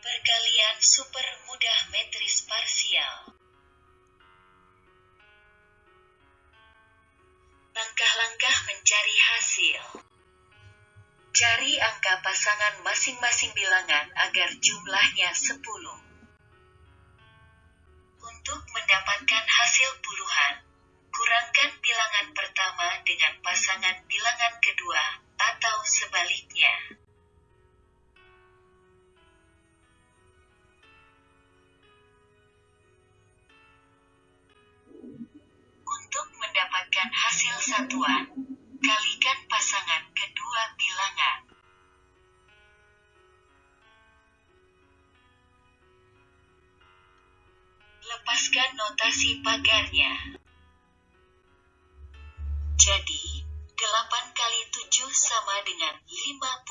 Perkalian super mudah metris parsial. Langkah-langkah mencari hasil. Cari angka pasangan masing-masing bilangan agar jumlahnya 10. Untuk mendapatkan hasil puluhan, kurangkan bilangan pertama dengan pasangan bilangan kedua, atau sebaliknya. Hasil satuan, kalikan pasangan kedua bilangan. Lepaskan notasi pagarnya. Jadi, 8 kali 7 sama dengan 56.